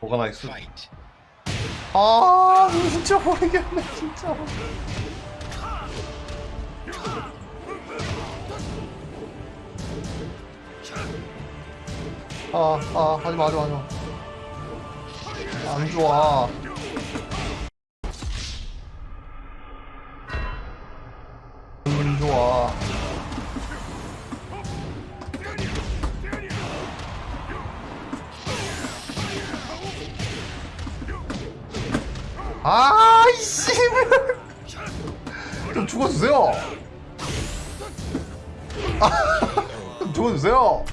뭐가 나이스. 아 진짜 모르겠네 진짜. 아 아 하지마 하지마 하지마. 안 좋아. 안 좋아 아이씨 좀 죽어주세요. 아, 좀 죽어주세요